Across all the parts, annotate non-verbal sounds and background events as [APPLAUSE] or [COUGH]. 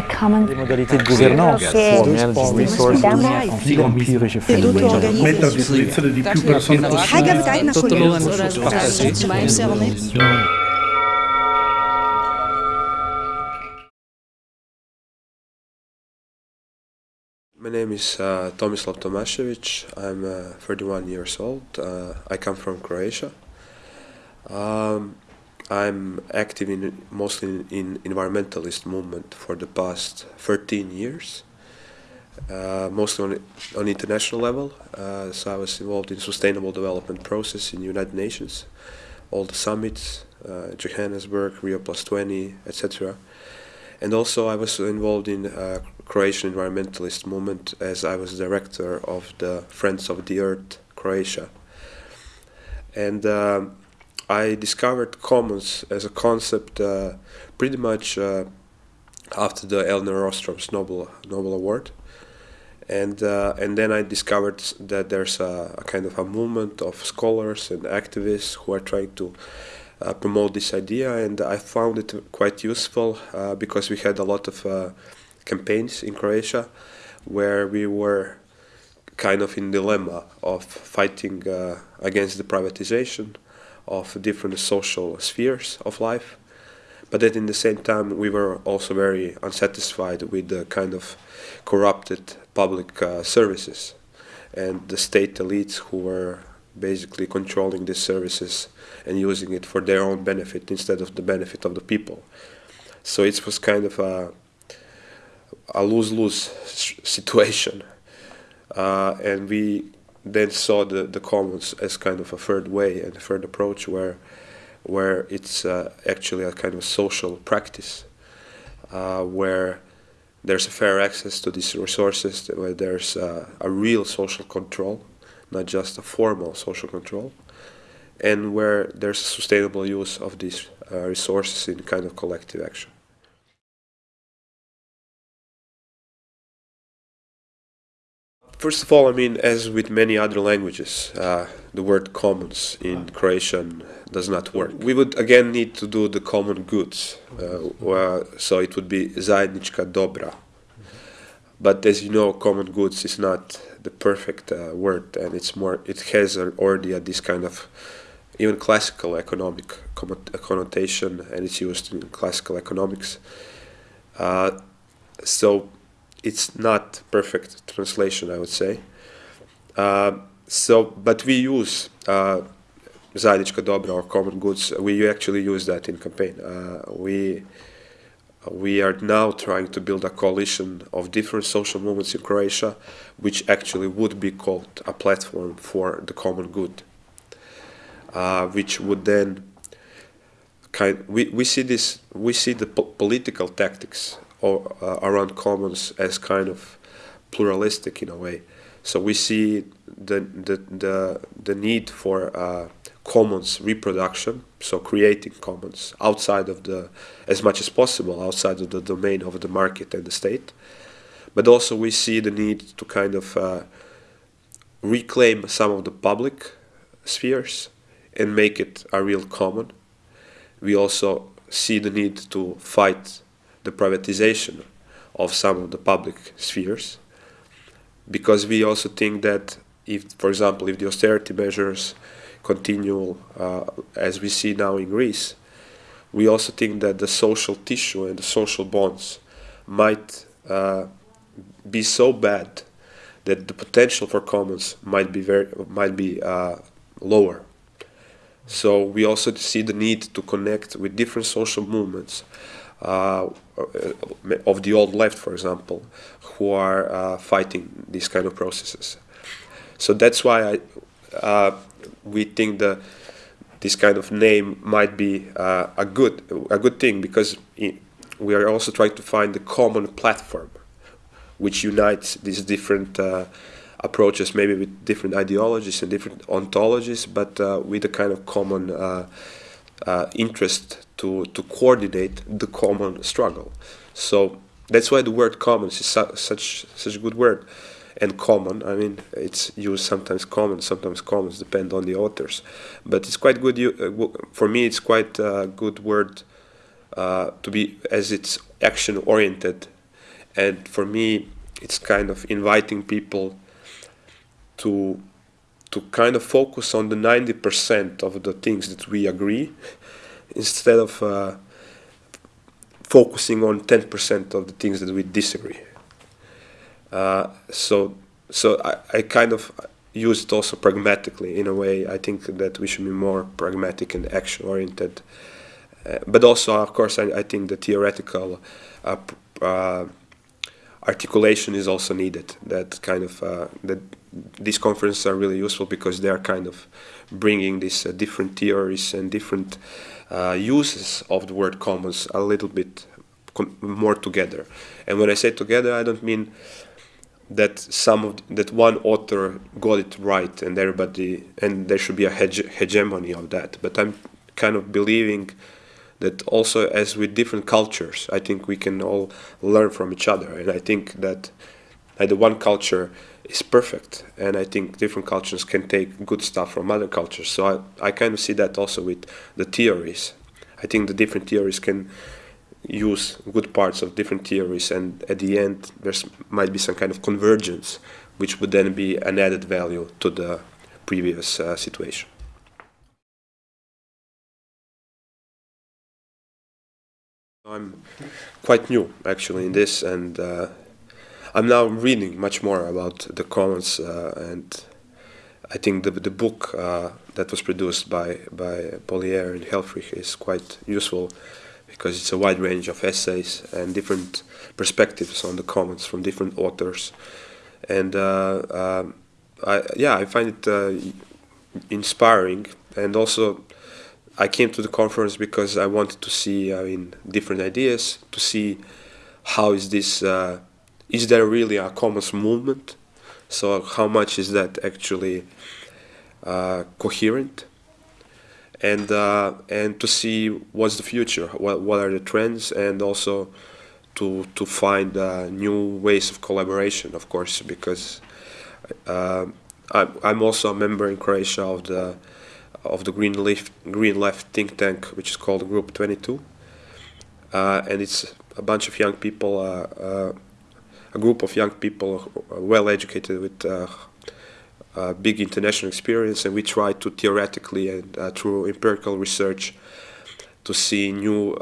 the common resources, My name is uh, Tomislav Tomasevic. I'm uh, 31 years old. Uh, I come from Croatia. Um, I'm active in mostly in, environmentalist movement for the past 13 years, uh, mostly on on international level. Uh, so I was involved in sustainable development process in United Nations, all the summits, uh, Johannesburg, Rio Plus 20, etc. And also I was involved in uh, Croatian environmentalist movement as I was director of the Friends of the Earth Croatia. And um, I discovered commons as a concept uh, pretty much uh, after the Elinor Ostrom's Nobel Nobel Award, and uh, and then I discovered that there's a, a kind of a movement of scholars and activists who are trying to uh, promote this idea, and I found it quite useful uh, because we had a lot of uh, campaigns in Croatia where we were kind of in dilemma of fighting against the privatization of different social spheres of life but then in the same time we were also very unsatisfied with the kind of corrupted public uh, services. And the state elites who were basically controlling these services and using it for their own benefit instead of the benefit of the people. So it was kind of a a lose-lose situation. Uh, and we then saw the, the commons as kind of a third way and a third approach where where it's uh, actually a kind of social practice uh, where there's a fair access to these resources where there's uh, a real social control not just a formal social control and where there's sustainable use of these uh, resources in kind of collective action First of all, I mean, as with many other languages, uh, the word commons in Croatian does not work. We would again need to do the common goods, uh, so it would be zajednička dobra. But as you know, common goods is not the perfect uh, word, and it's more. It has already this kind of even classical economic connotation, and it's used in classical economics. Uh, so it's not perfect translation, I would say. Uh, so, but we use uh, zajednička dobra or common goods. We actually use that in campaign. Uh, we we are now trying to build a coalition of different social movements in Croatia, which actually would be called a platform for the common good, uh, which would then kind. We, we see this. We see the po- political tactics or, uh, around commons as kind of pluralistic in a way. So we see the the the, the need for uh, commons reproduction, so creating commons outside of the as much as possible outside of the domain of the market and the state. But also we see the need to kind of uh, reclaim some of the public spheres and make it a real common. We also see the need to fight the privatization of some of the public spheres because we also think that if, for example, if the austerity measures continue uh, as we see now in Greece, we also think that the social tissue and the social bonds might uh, be so bad that the potential for commons might be very might be uh, lower. So we also see the need to connect with different social movements of the old left, for example, who are uh, fighting these kind of processes. So that's why I, uh, we think the this kind of name might be uh, a good a good thing because we are also trying to find the common platform which unites these different uh, approaches, maybe with different ideologies and different ontologies, but uh, with a kind of common uh, uh, interest to, to coordinate the common struggle. So that's why the word commons is su- such such a good word. And common, I mean, it's used sometimes common, sometimes commons, depend on the authors. But it's quite good. Uh, for me, it's quite a good word uh, to be as it's action oriented and for me, it's kind of inviting people to to kind of focus on the 90% of the things that we agree instead of uh, focusing on 10% of the things that we disagree. Uh, so so I, I kind of use it also pragmatically in a way. I think that we should be more pragmatic and action oriented. Uh, but also, of course, I, I think the theoretical uh, uh, articulation is also needed. That kind of uh, that these conferences are really useful because they are kind of bringing these different theories and different uh, uses of the word commons a little bit more together. And when I say together, I don't mean that some of that one author got it right and everybody and there should be a hege hegemony of that. But I'm kind of believing that also as with different cultures, I think we can all learn from each other. And I think that the one culture is perfect, and I think different cultures can take good stuff from other cultures. So I, I kind of see that also with the theories. I think the different theories can use good parts of different theories, and at the end there might be some kind of convergence, which would then be an added value to the previous uh, situation. I'm quite new actually in this, and uh, I'm now reading much more about the commons, uh, and I think the the book uh, that was produced by by Bollier and Helfrich is quite useful because it's a wide range of essays and different perspectives on the commons from different authors, and uh, um, I, yeah, I find it uh, inspiring. And also I came to the conference because I wanted to see, I mean, different ideas to see how is this, uh, is there really a commons movement? So how much is that actually uh, coherent? And uh, and to see what's the future, what what are the trends, and also to to find uh, new ways of collaboration, of course, because uh, I'm I'm also a member in Croatia of the of the Green Left, Green Left think tank, which is called Group 22. Uh, and it's a bunch of young people, uh, a group of young people, uh, well educated with uh, big international experience, and we try to theoretically and through empirical research to see new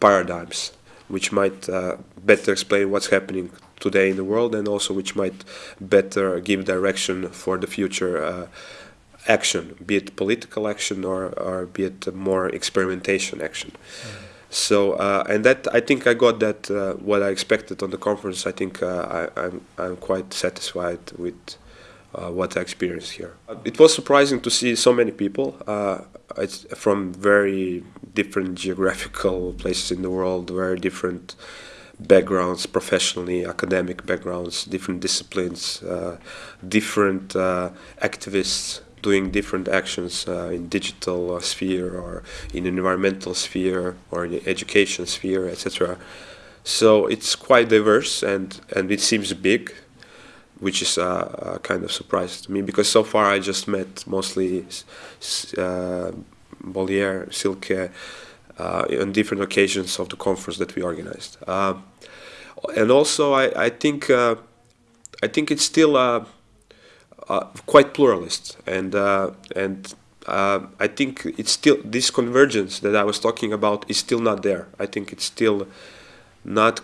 paradigms which might better explain what's happening today in the world and also which might better give direction for the future action, be it political action or, or be it more experimentation action. Mm. So uh, and that I think I got that uh, what I expected on the conference. I think uh, I, I'm I'm quite satisfied with uh, what I experienced here. It was surprising to see so many people. Uh, it's from very different geographical [LAUGHS] places in the world, very different backgrounds, professionally, academic backgrounds, different disciplines, different activists doing different actions uh, in digital uh, sphere or in environmental sphere or in education sphere, etc. So it's quite diverse and, and it seems big, which is a, a kind of surprise to me because so far I just met mostly uh, Bollier, Silke, uh, on different occasions of the conference that we organized. Uh, and also I, I think uh, I think it's still a quite pluralist, and uh, and uh, I think it's still this convergence that I was talking about is still not there. I think it's still not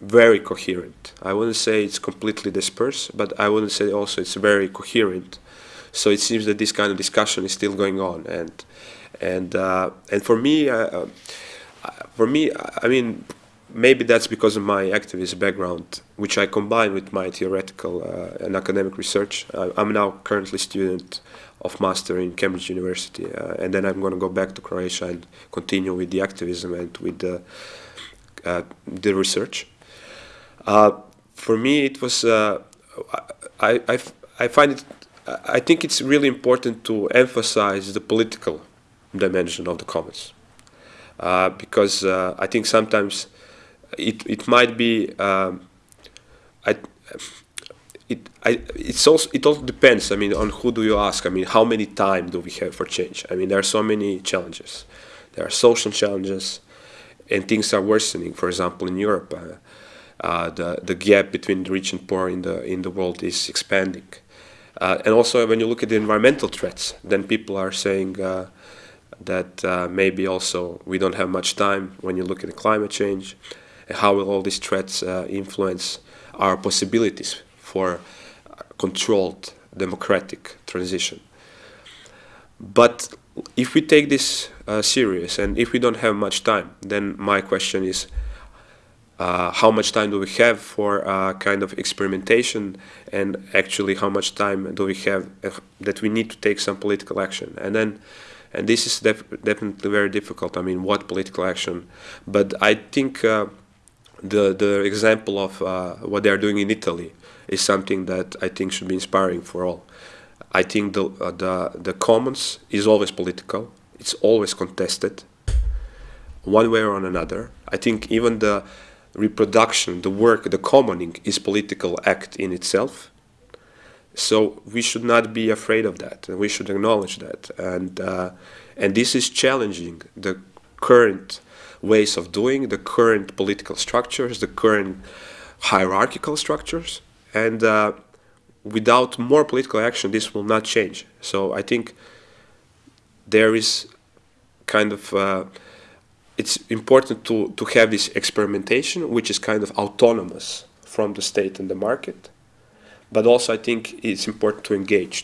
very coherent. I wouldn't say it's completely dispersed, but I wouldn't say also it's very coherent. So it seems that this kind of discussion is still going on, and and uh, and for me, uh, uh for me, I mean, maybe that's because of my activist background, which I combine with my theoretical uh, and academic research. I, am now currently student of master in Cambridge University, uh, and then I'm going to go back to Croatia and continue with the activism and with the uh, the research. Uh, for me, it was uh, I, I I find it I think it's really important to emphasize the political dimension of the commons. Uh, because I think sometimes it it might be um, I, it I it's also it also depends. I mean, on who do you ask? I mean, how many time do we have for change? I mean, there are so many challenges. There are social challenges, and things are worsening. For example, in Europe, uh, uh, the the gap between the rich and poor in the in the world is expanding. Uh, and also, when you look at the environmental threats, then people are saying uh, that uh, maybe also we don't have much time when you look at the climate change. How will all these threats uh, influence our possibilities for controlled democratic transition? But if we take this uh, serious and if we don't have much time, then my question is, uh, how much time do we have for uh, kind of experimentation and actually how much time do we have uh, that we need to take some political action and then and this is def definitely very difficult I mean what political action but I think uh, the the example of uh, what they are doing in Italy is something that I think should be inspiring for all I think the uh, the the commons is always political it's always contested one way or another I think even the reproduction, the work, the commoning is political act in itself. So we should not be afraid of that, and we should acknowledge that. And uh, and this is challenging the current ways of doing, the current political structures, the current hierarchical structures, and uh, without more political action, this will not change. So I think there is kind of uh, it's important to, to have this experimentation, which is kind of autonomous from the state and the market. But also I think it's important to engage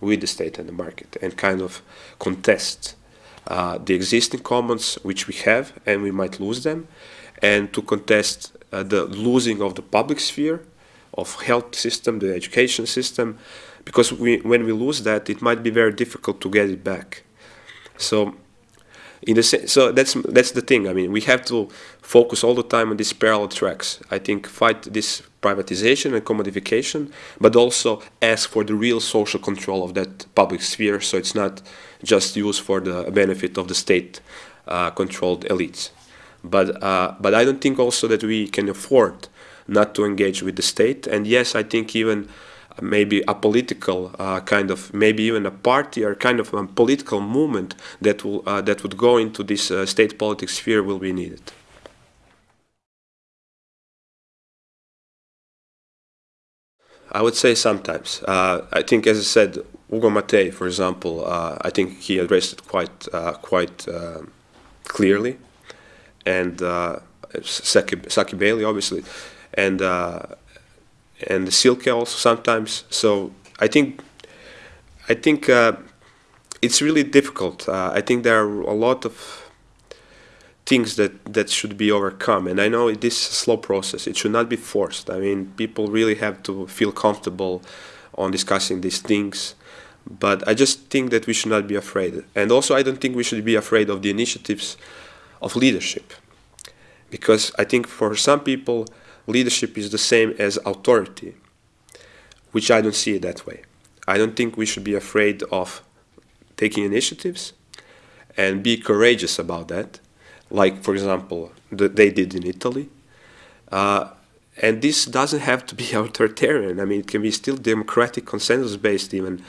with the state and the market and kind of contest uh, the existing commons which we have and we might lose them and to contest uh, the losing of the public sphere of health system, the education system, because we, when we lose that, it might be very difficult to get it back. So in the so that's that's the thing. I mean, we have to focus all the time on these parallel tracks. I think fight this privatization and commodification, but also ask for the real social control of that public sphere, so it's not just used for the benefit of the state-controlled uh, elites. But uh, but I don't think also that we can afford not to engage with the state. And yes, I think even maybe a political uh, kind of, maybe even a party or kind of a political movement that will uh, that would go into this uh, state politics sphere will be needed. I would say sometimes. Uh, I think, as I said, Ugo Mattei, for example, uh, I think he addressed it quite uh, quite clearly, and Saki, Saki Bailey, obviously, and and Silke also sometimes. So I think I think uh, it's really difficult. Uh, I think there are a lot of things that that should be overcome, and I know it is a slow process. It should not be forced. I mean, people really have to feel comfortable on discussing these things. But I just think that we should not be afraid. And also, I don't think we should be afraid of the initiatives of leadership. Because I think for some people, leadership is the same as authority, which I don't see it that way. I don't think we should be afraid of taking initiatives and be courageous about that, like, for example, the, they did in Italy. Uh, and this doesn't have to be [LAUGHS] authoritarian. I mean, it can be still democratic, consensus-based even,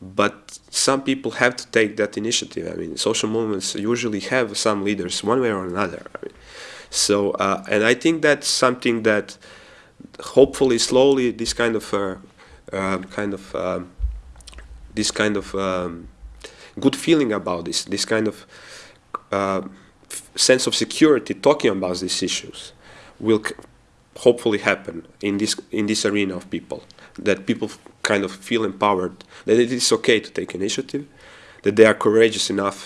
but some people have to take that initiative. I mean, social movements usually have some leaders one way or another. I mean, so, uh, and I think that's something that hopefully slowly this kind of uh, uh, kind of um, this kind of um, good feeling about this, this kind of uh, sense of security talking about these issues will hopefully happen in this in this arena of people that people kind of feel empowered that it is okay to take initiative that they are courageous enough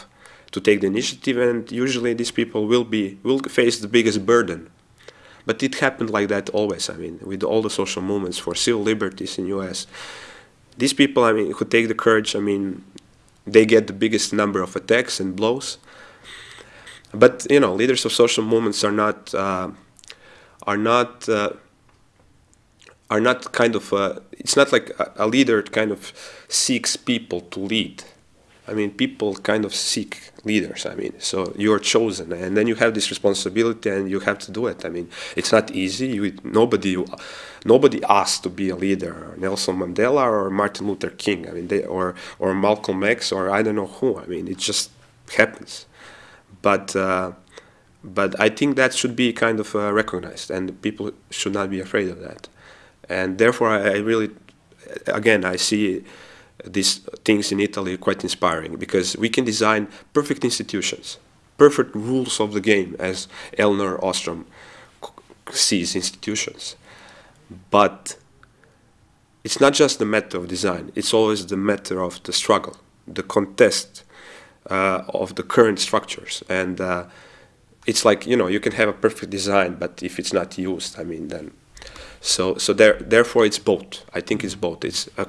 to take the initiative and usually these people will be will face the biggest burden. But it happened like that always i mean with all the social movements for civil liberties in us these people i mean who take the courage i mean they get the biggest number of attacks and blows. But you know leaders of social movements are not uh, are not uh, are not kind of uh, it's not like a, a leader kind of seeks people to lead I mean, people kind of seek leaders. I mean, so you're chosen, and then you have this responsibility, and you have to do it. I mean, it's not easy. You, nobody, nobody asked to be a leader. Nelson Mandela or Martin Luther King. I mean, they, or or Malcolm X or I don't know who. I mean, it just happens. But uh, but I think that should be kind of uh, recognized, and people should not be afraid of that. And therefore, I, really, again, I see these things in Italy quite inspiring because we can design perfect institutions, perfect rules of the game, as Elinor Ostrom sees institutions. But it's not just the matter of design, it's always the matter of the struggle, the contest uh, of the current structures. And uh, it's like, you know, you can have a perfect design, but if it's not used, I mean, then. So, so there, therefore, it's both. I think it's both. It's a,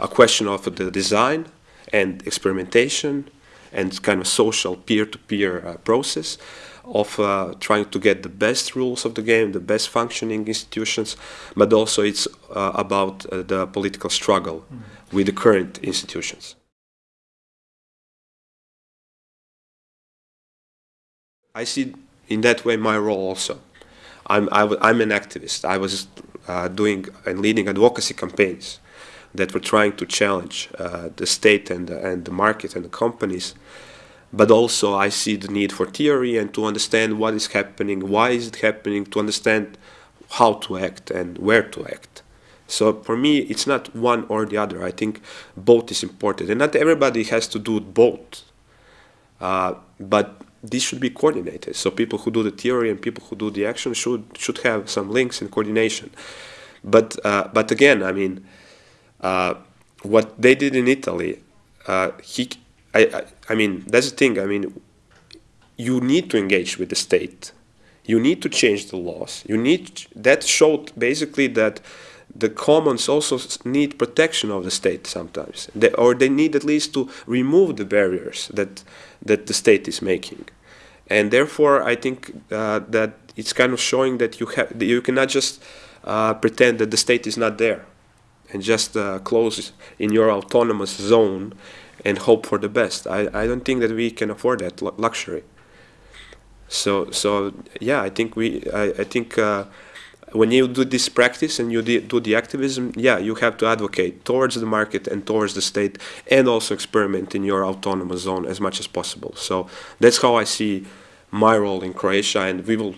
a question of the design and experimentation and kind of social peer-to-peer -peer, uh, process of uh, trying to get the best rules of the game, the best functioning institutions, but also it's uh, about uh, the political struggle mm. with the current institutions. I see in that way my role also. I'm, I am an activist. I was uh, doing and leading advocacy campaigns that were trying to challenge uh, the state and, and the market and the companies but also I see the need for theory and to understand what is happening, why is it happening, to understand how to act and where to act. So for me, it's not one or the other. I think both is important, and not everybody has to do both. Uh, but this should be coordinated. So people who do the theory and people who do the action should should have some links and coordination. But uh, but again, I mean, uh, what they did in Italy, uh, he I, I, I mean, that's the thing. I mean, you need to engage with the state. You need to change the laws. You need that showed basically that the commons also need protection of the state sometimes, they, or they need at least to remove the barriers that that the state is making, and therefore I think uh, that it's kind of showing that you have you cannot just uh, pretend that the state is not there, and just uh, close in your autonomous zone and hope for the best. I, I don't think that we can afford that luxury. So so yeah, I think we I, I think uh, when you do this practice and you do the activism, yeah, you have to advocate towards the market and towards the state, and also experiment in your autonomous zone as much as possible. So that's how I see my role in Croatia, and we will.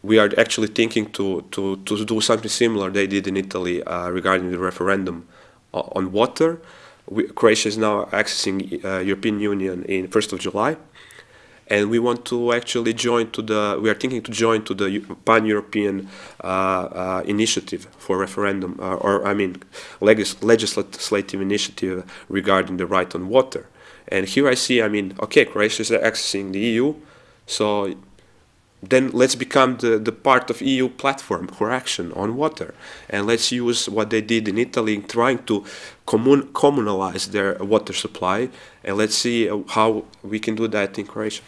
We are actually thinking to, to, to do something similar they did in Italy uh, regarding the referendum on water we, Croatia is now accessing uh, European Union in 1st of July and we want to actually join to the we are thinking to join to the pan-european uh, uh, initiative for referendum uh, or i mean legis legislative initiative regarding the right on water and here i see i mean okay croatia is accessing the eu so then let's become the, the part of EU platform for action on water. And let's use what they did in Italy in trying to commun communalize their water supply. And let's see how we can do that in Croatia.